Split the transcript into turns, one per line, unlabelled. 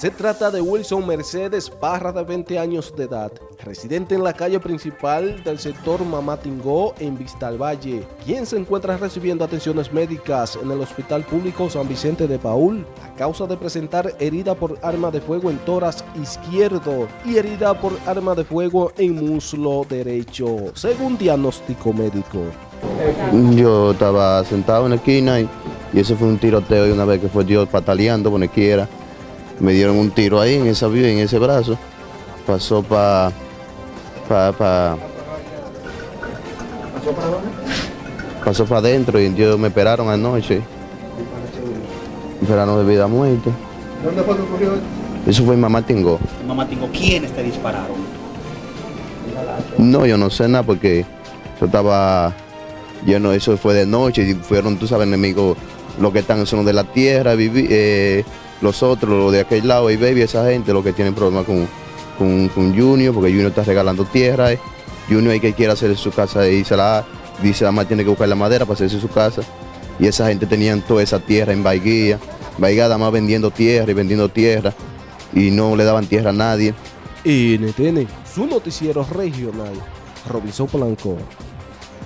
Se trata de Wilson Mercedes Parra, de 20 años de edad, residente en la calle principal del sector Mamatingó en Vistalvalle, quien se encuentra recibiendo atenciones médicas en el Hospital Público San Vicente de Paul a causa de presentar herida por arma de fuego en toras izquierdo y herida por arma de fuego en muslo derecho, según diagnóstico médico.
Yo estaba sentado en la esquina y, ese fue un tiroteo y una vez que fue yo pataleando por quiera me dieron un tiro ahí en esa en ese brazo, pasó para pa, pa, pasó para adentro y ellos me esperaron anoche. Esperaron de vida a muerte.
¿Dónde fue que ocurrió eso?
Eso fue en Mamá Tingó.
Mamá Tingo, ¿quiénes te dispararon?
No, yo no sé nada porque yo estaba lleno, eso fue de noche y fueron, tú sabes, enemigos, los que están son de la tierra, viví, eh, los otros, los de aquel lado, y baby, esa gente, los que tienen problemas con, con, con, Junior, porque Junior está regalando tierra. Eh. Junior hay que quiere hacer su casa y se la dice la más tiene que buscar la madera para hacerse su casa. Y esa gente tenían toda esa tierra en Baiguía. Baigada más vendiendo tierra y vendiendo tierra. Y no le daban tierra a nadie.
NTN, su noticiero regional, Robinson Blanco.